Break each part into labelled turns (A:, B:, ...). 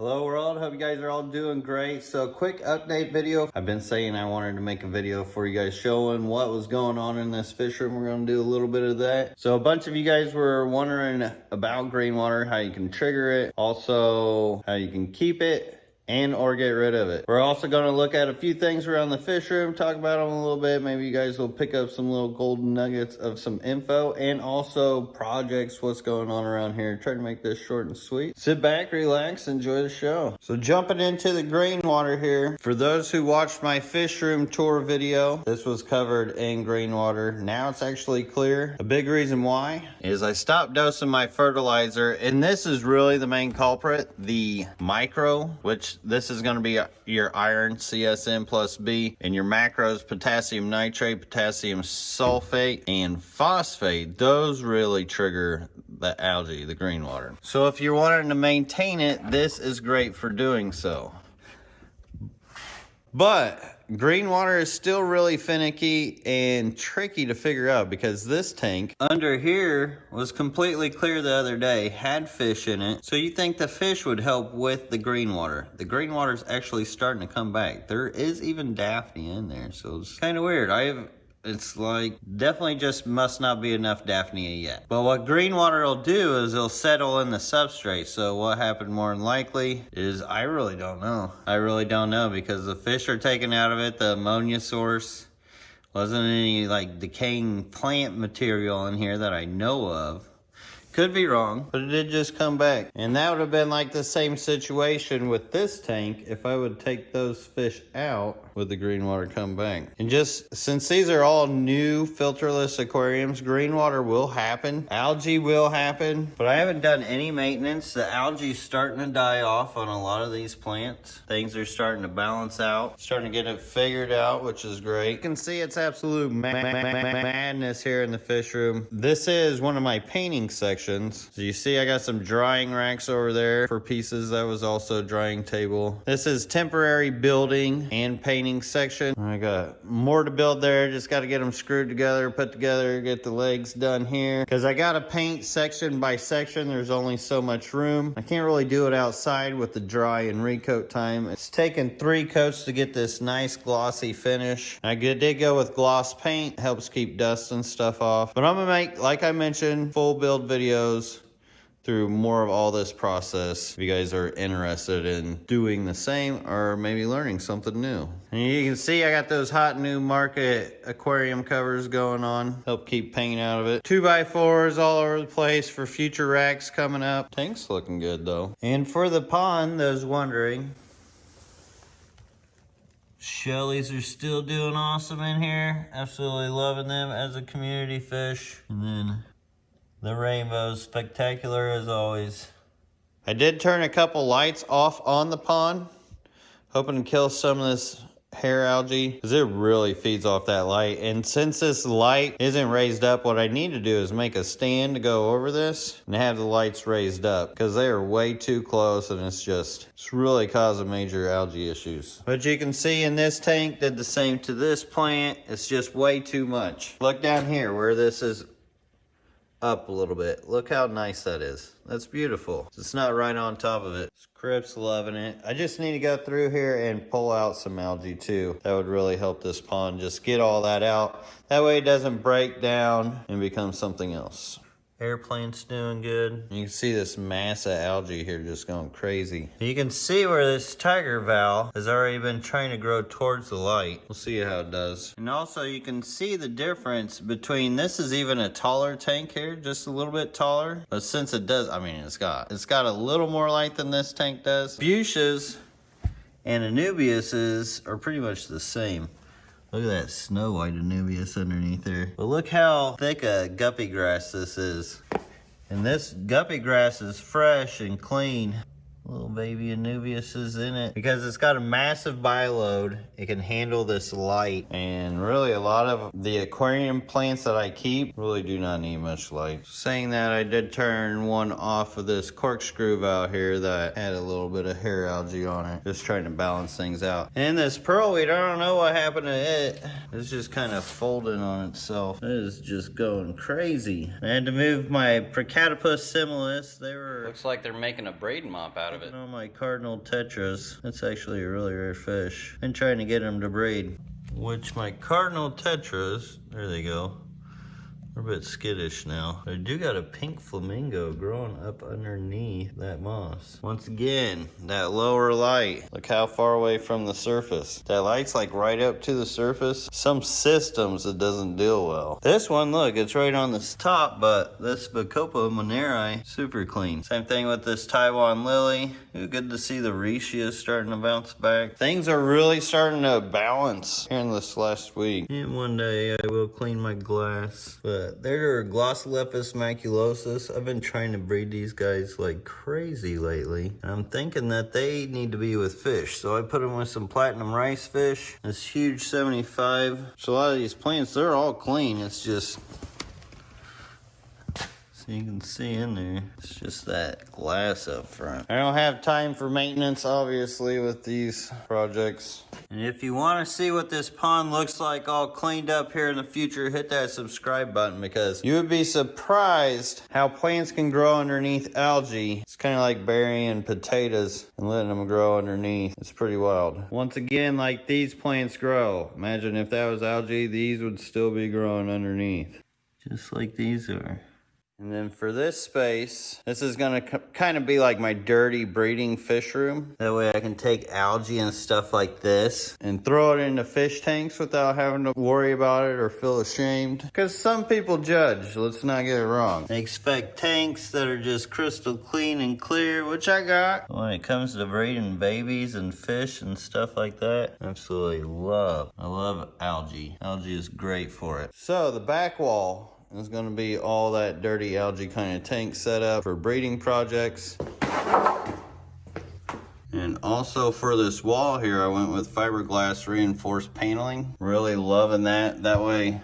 A: Hello world, hope you guys are all doing great. So quick update video. I've been saying I wanted to make a video for you guys showing what was going on in this fish room. We're gonna do a little bit of that. So a bunch of you guys were wondering about green water, how you can trigger it, also how you can keep it, and or get rid of it. We're also going to look at a few things around the fish room, talk about them a little bit. Maybe you guys will pick up some little golden nuggets of some info and also projects, what's going on around here. Try to make this short and sweet. Sit back, relax, enjoy the show. So jumping into the green water here. For those who watched my fish room tour video, this was covered in green water. Now it's actually clear. A big reason why is I stopped dosing my fertilizer and this is really the main culprit, the micro, which this is going to be your iron CSM plus B and your macros potassium nitrate, potassium sulfate, and phosphate. Those really trigger the algae, the green water. So if you're wanting to maintain it, this is great for doing so. But green water is still really finicky and tricky to figure out because this tank under here was completely clear the other day, had fish in it. So you think the fish would help with the green water. The green water is actually starting to come back. There is even Daphnia in there, so it's kind of weird. I have it's like definitely just must not be enough Daphnia yet. But what green water will do is it'll settle in the substrate. So what happened more than likely is I really don't know. I really don't know because the fish are taken out of it, the ammonia source. Wasn't any like decaying plant material in here that I know of. Could be wrong, but it did just come back. And that would have been like the same situation with this tank if I would take those fish out with the green water come back. And just since these are all new filterless aquariums, green water will happen. Algae will happen, but I haven't done any maintenance. The algae is starting to die off on a lot of these plants. Things are starting to balance out, starting to get it figured out, which is great. You can see it's absolute ma ma ma madness here in the fish room. This is one of my painting sections. So you see I got some drying racks over there for pieces. That was also drying table. This is temporary building and painting section. I got more to build there. Just got to get them screwed together, put together, get the legs done here. Because I got to paint section by section. There's only so much room. I can't really do it outside with the dry and recoat time. It's taken three coats to get this nice glossy finish. I did go with gloss paint. Helps keep dust and stuff off. But I'm going to make, like I mentioned, full build videos through more of all this process if you guys are interested in doing the same or maybe learning something new. And you can see I got those hot new market aquarium covers going on. Help keep paint out of it. Two by fours all over the place for future racks coming up. Tank's looking good though. And for the pond, those wondering, Shellies are still doing awesome in here. Absolutely loving them as a community fish. And then the rainbow's spectacular as always. I did turn a couple lights off on the pond, hoping to kill some of this hair algae because it really feeds off that light. And since this light isn't raised up, what I need to do is make a stand to go over this and have the lights raised up because they are way too close and it's just, it's really causing major algae issues. But you can see in this tank did the same to this plant. It's just way too much. Look down here where this is up a little bit. Look how nice that is. That's beautiful. It's not right on top of it. Script's loving it. I just need to go through here and pull out some algae too. That would really help this pond just get all that out. That way it doesn't break down and become something else. Airplane's doing good. You can see this mass of algae here just going crazy. You can see where this tiger val has already been trying to grow towards the light. We'll see how it does. And also you can see the difference between, this is even a taller tank here, just a little bit taller. But since it does, I mean, it's got, it's got a little more light than this tank does. Fuchsias and Anubiases are pretty much the same. Look at that snow white Anubias underneath there. But look how thick a guppy grass this is. And this guppy grass is fresh and clean. Little baby Anubias is in it because it's got a massive bioload. It can handle this light and really a lot of the aquarium plants that I keep really do not need much light. Saying that I did turn one off of this corkscrew out here that had a little bit of hair algae on it. Just trying to balance things out. And this pearlweed, I don't know what happened to it. It's just kind of folding on itself. It is just going crazy. I had to move my Procatopus similis. They were...
B: Looks like they're making a braid mop out
A: out of it. On my cardinal tetras, that's actually a really rare fish. Been trying to get them to breed. Which my cardinal tetras, there they go, they're a bit skittish now. I do got a pink flamingo growing up underneath that moss. Once again, that lower light. Look how far away from the surface. That light's like right up to the surface. Some systems it doesn't deal well. This one, look, it's right on this top, but this Bacopa monnieri, super clean. Same thing with this Taiwan lily. Ooh, Good to see the Riccia starting to bounce back. Things are really starting to balance here in this last week. And one day I will clean my glass, but they're Glossolepis maculosus. I've been trying to breed these guys like crazy lately. I'm thinking that they need to be with fish. So I put them with some platinum rice fish. This huge 75. So a lot of these plants, they're all clean. It's just you can see in there, it's just that glass up front. I don't have time for maintenance, obviously, with these projects. And if you want to see what this pond looks like all cleaned up here in the future, hit that subscribe button because you would be surprised how plants can grow underneath algae. It's kind of like burying potatoes and letting them grow underneath. It's pretty wild. Once again, like these plants grow. Imagine if that was algae, these would still be growing underneath. Just like these are. And then for this space, this is gonna kind of be like my dirty breeding fish room. That way I can take algae and stuff like this and throw it into fish tanks without having to worry about it or feel ashamed. Because some people judge, let's not get it wrong. They expect tanks that are just crystal clean and clear, which I got. When it comes to breeding babies and fish and stuff like that, absolutely love. I love algae. Algae is great for it. So the back wall it's going to be all that dirty algae kind of tank set up for breeding projects. And also for this wall here, I went with fiberglass reinforced paneling. Really loving that. That way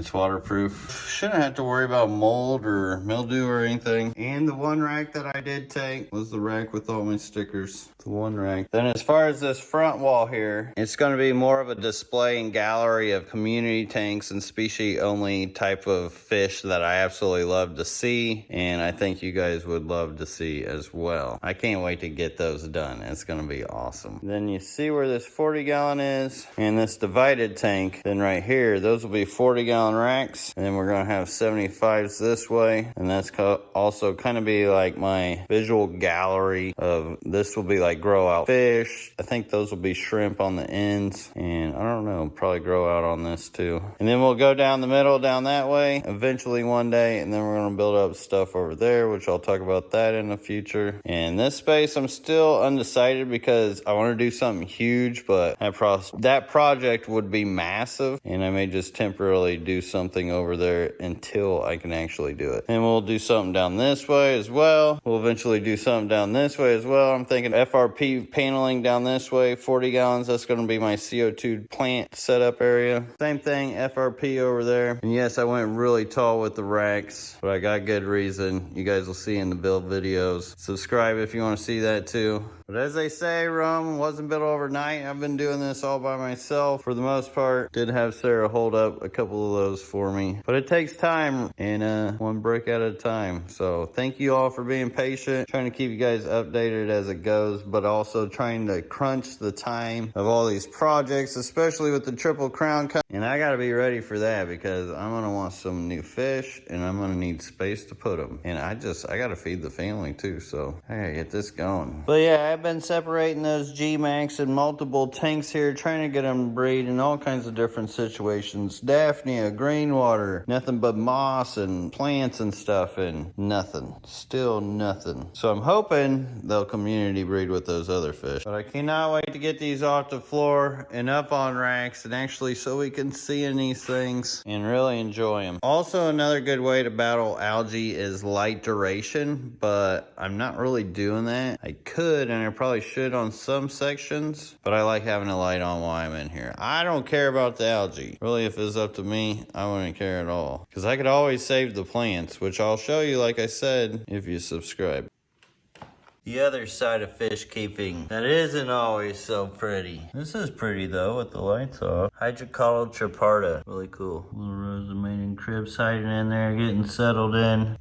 A: it's waterproof. Shouldn't have to worry about mold or mildew or anything. And the one rack that I did take was the rack with all my stickers. The one rack. Then as far as this front wall here, it's going to be more of a display and gallery of community tanks and species only type of fish that I absolutely love to see. And I think you guys would love to see as well. I can't wait to get those done. It's going to be awesome. Then you see where this 40 gallon is and this divided tank. Then right here, those will be 40 40 gallon racks. And then we're gonna have 75s this way. And that's also kind of be like my visual gallery of this will be like grow out fish. I think those will be shrimp on the ends. And I don't know, probably grow out on this too. And then we'll go down the middle down that way eventually one day. And then we're gonna build up stuff over there, which I'll talk about that in the future. And this space, I'm still undecided because I want to do something huge, but that, pro that project would be massive and I may just temporarily really something over there until I can actually do it. And we'll do something down this way as well. We'll eventually do something down this way as well. I'm thinking FRP paneling down this way, 40 gallons. That's going to be my CO2 plant setup area. Same thing, FRP over there. And yes, I went really tall with the racks, but I got good reason. You guys will see in the build videos. Subscribe if you want to see that too. But as they say, Rome wasn't built overnight. I've been doing this all by myself for the most part. Did have Sarah hold up a couple of those for me. But it takes time and uh, one brick at a time. So thank you all for being patient. Trying to keep you guys updated as it goes, but also trying to crunch the time of all these projects, especially with the Triple Crown. And I got to be ready for that because I'm going to want some new fish and I'm going to need space to put them. And I just, I got to feed the family too. So I got to get this going. But yeah, I've been separating those G-Max in multiple tanks here, trying to get them breed in all kinds of different situations. Daphnia, green water, nothing but moss and plants and stuff, and nothing. Still nothing. So I'm hoping they'll community breed with those other fish. But I cannot wait to get these off the floor and up on racks and actually so we can see in these things and really enjoy them. Also, another good way to battle algae is light duration, but I'm not really doing that. I could, and I I probably should on some sections, but I like having a light on while I'm in here. I don't care about the algae. Really, if it's up to me, I wouldn't care at all. Because I could always save the plants, which I'll show you, like I said, if you subscribe. The other side of fish keeping that isn't always so pretty. This is pretty though with the lights off. Hydrocotyle triparta. Really cool. Little mating cribs hiding in there, getting settled in.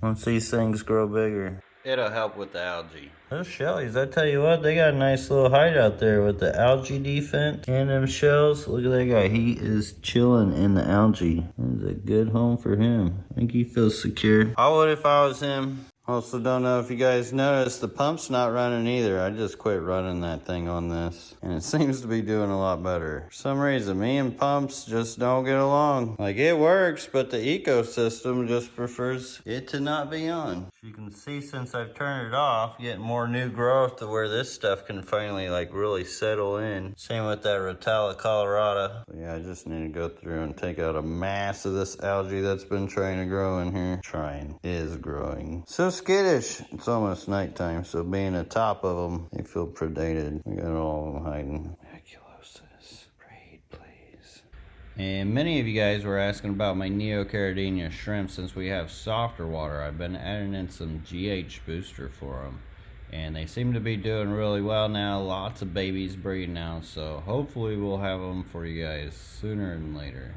A: Once these things grow bigger. It'll help with the algae. Those shellies, I tell you what, they got a nice little hideout there with the algae defense and them shells. Look at that guy. He is chilling in the algae. It's a good home for him. I think he feels secure. I would if I was him. Also, don't know if you guys noticed, the pump's not running either. I just quit running that thing on this, and it seems to be doing a lot better. For some reason, me and pumps just don't get along. Like, it works, but the ecosystem just prefers it to not be on. As you can see, since I've turned it off, getting more new growth to where this stuff can finally, like, really settle in. Same with that Rotala Colorado. But yeah, I just need to go through and take out a mass of this algae that's been trying to grow in here. Trying. Is growing. So skittish. It's almost nighttime, so being atop of them, they feel predated. We got all of them hiding. Maculosus. Raid, please. And many of you guys were asking about my Neocaridina shrimp. Since we have softer water, I've been adding in some GH booster for them. And they seem to be doing really well now. Lots of babies breeding now. So hopefully we'll have them for you guys sooner than later.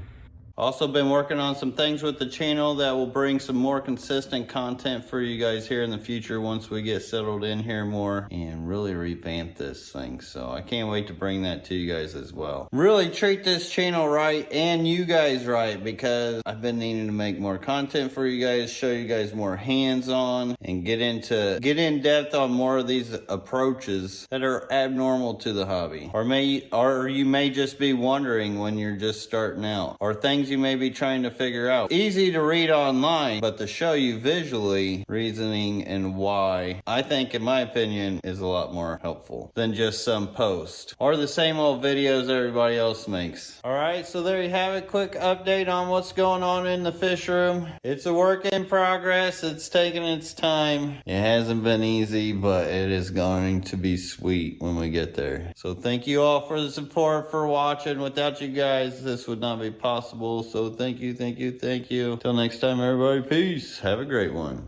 A: Also been working on some things with the channel that will bring some more consistent content for you guys here in the future once we get settled in here more and really revamp this thing. So I can't wait to bring that to you guys as well. Really treat this channel right and you guys right because I've been needing to make more content for you guys, show you guys more hands-on and get into get in depth on more of these approaches that are abnormal to the hobby. Or may or you may just be wondering when you're just starting out or things you may be trying to figure out. Easy to read online, but to show you visually reasoning and why, I think in my opinion is a lot more helpful than just some post or the same old videos everybody else makes. All right, so there you have it. Quick update on what's going on in the fish room. It's a work in progress. It's taking its time. It hasn't been easy, but it is going to be sweet when we get there. So thank you all for the support, for watching. Without you guys, this would not be possible. So thank you, thank you, thank you. Till next time, everybody, peace. Have a great one.